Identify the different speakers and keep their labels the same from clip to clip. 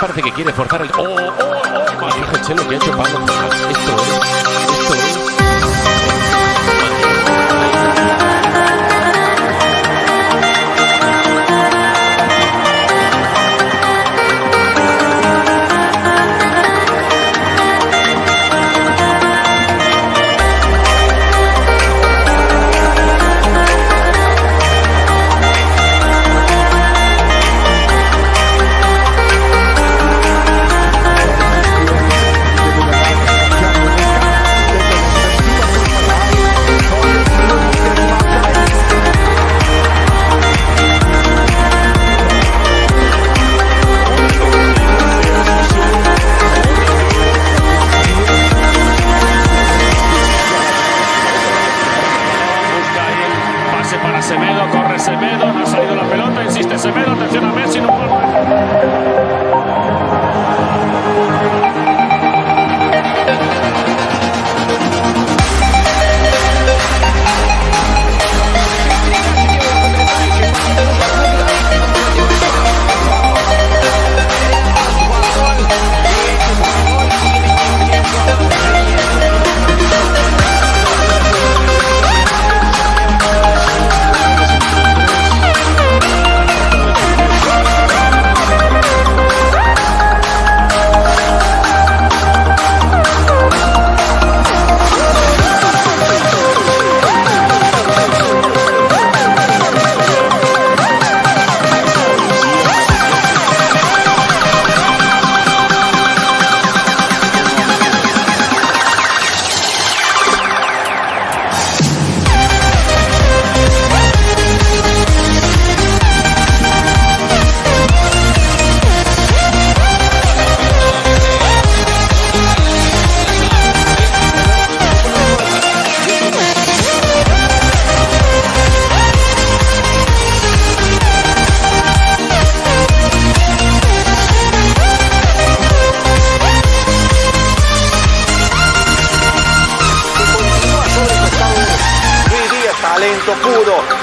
Speaker 1: parece que quiere forzar el. ¡Oh, oh, oh! Madre, oh. que ha hecho Esto Esto
Speaker 2: Semedo, corre Semedo, no ha salido la pelota, insiste Semedo, atención a Messi, no puede.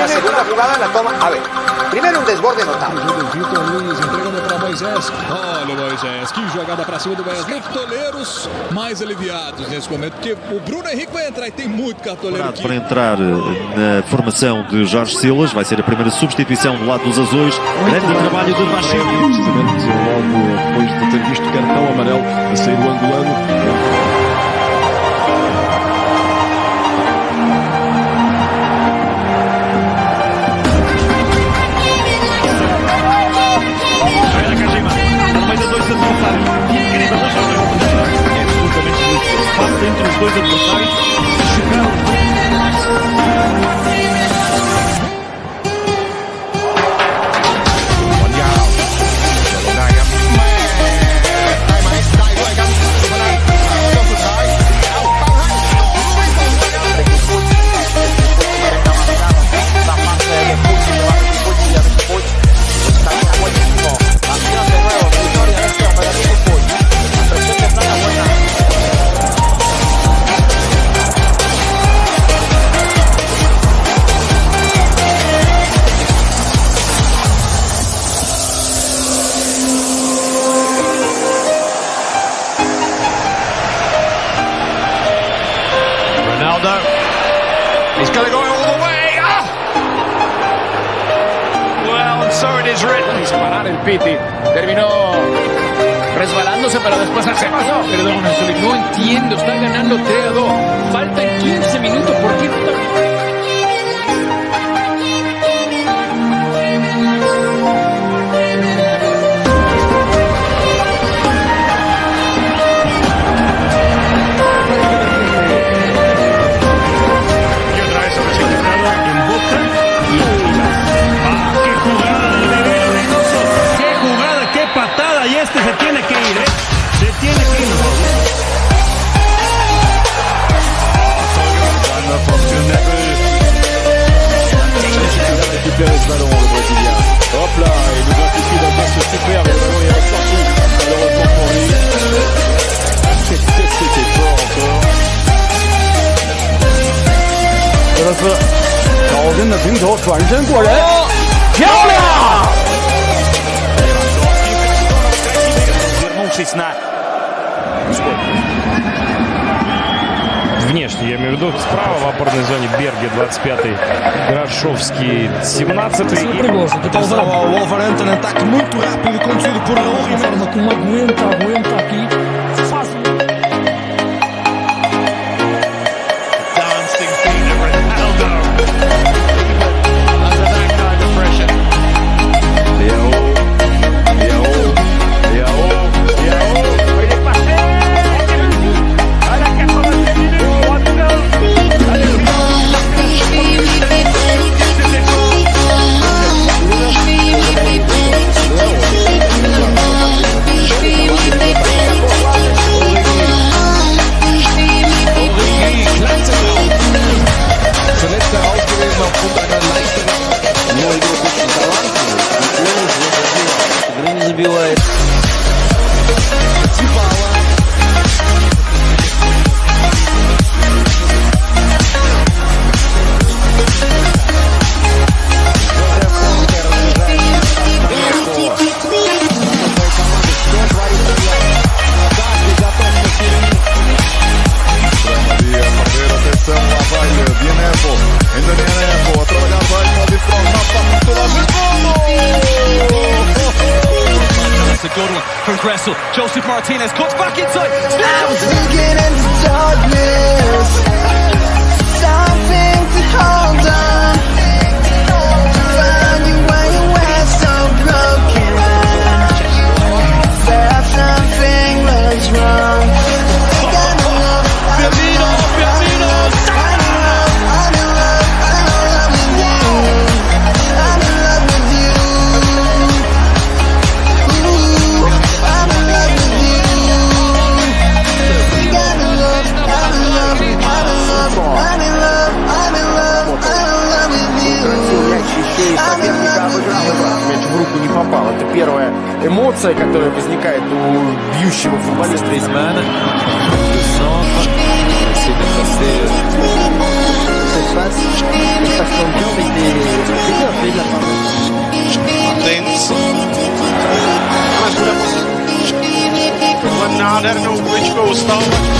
Speaker 3: La segunda jugada la toma. A ver, primeiro um desborde
Speaker 4: notável. Olha o Moisés, que jogada para cima do Wesley. Cartoleiros mais aliviados nesse momento, porque o Bruno Henrique vai entrar e tem muito cartoleiro aqui.
Speaker 5: Para entrar eh, na formação de Jorge Silas, vai ser a primeira substituição do lado dos Azuis. Grande trabalho de Machado.
Speaker 6: Precisamente logo depois de ter visto o cartão amarelo a sair o angolano.
Speaker 7: exclusive to the
Speaker 8: 12 para después Perdón, no entiendo. están ganando 3 a 2. Falta 15 minutos. ¿Por qué
Speaker 2: 真的平球转身过人，漂亮
Speaker 9: ！Внешне, я имею в виду, справа в опорной зоне Берге, 25-й, Грошовский, 17-й.
Speaker 10: Pessoal, o Wolverhampton ataque muito rápido e conduzido por Raul Ribeiro.
Speaker 11: Uma forma como aguenta, aguenta aqui.
Speaker 10: Newcastle. Joseph Martinez cuts back inside.
Speaker 12: ситуация, которая возникает у бьющего футболиста.
Speaker 8: из Wanda, I don't know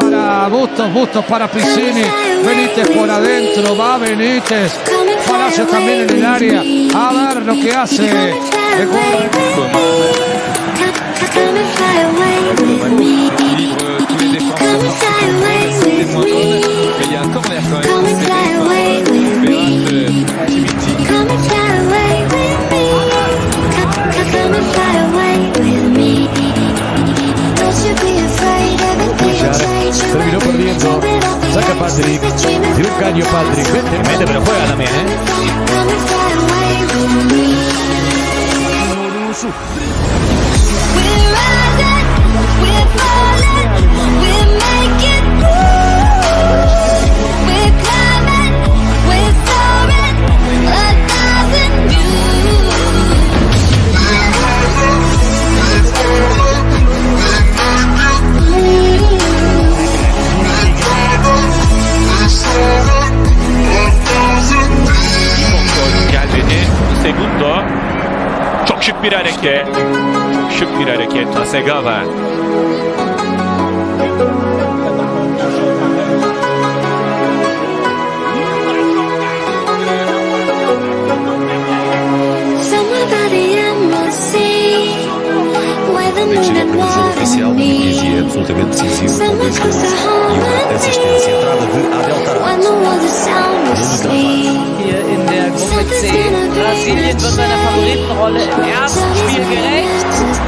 Speaker 13: Para Bustos, Bustos para Piscini. Benítez por adentro, va Benítez. Palacio también en el área. A ver lo que hace.
Speaker 14: Segala. Chega para oficial que Fiji é absolutamente decisivo para o gols e uma assistência entrada de Adel Taranto.
Speaker 15: Hier in der Gruppe C Brasilien wird seiner Favoritenrolle im ersten Spiel
Speaker 16: jogo.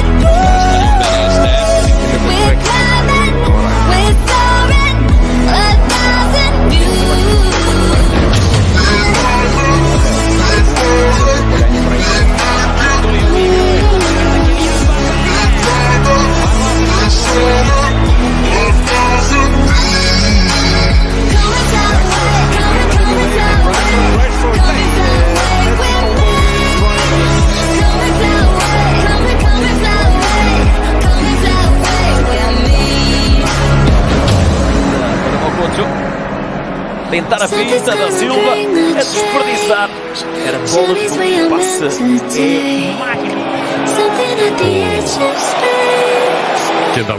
Speaker 16: dar a
Speaker 17: da Silva desperdiçar. Era bola de passe é
Speaker 15: dans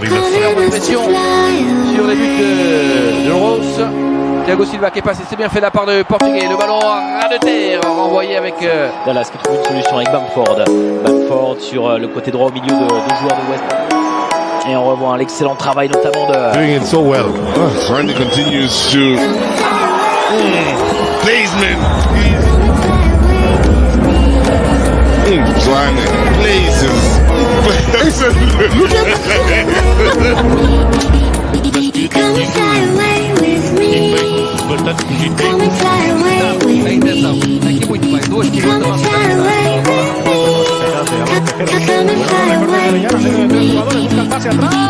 Speaker 15: sur les buts de Rose. Thiago Silva qui est passé, c'est bien fait de la part de Portugais. Le ballon à ras de terre, renvoyé avec. Euh,
Speaker 18: Dallas qui trouve une solution avec Bamford. Bamford sur euh, le côté droit au milieu de, de joueurs de West Et on revoit l'excellent travail notamment de.
Speaker 19: Doing it so well. Mm. Pleasement. Mm.
Speaker 14: Trying to please him. Come Come and fly away with me. Come and fly away with me. Come and fly away with me.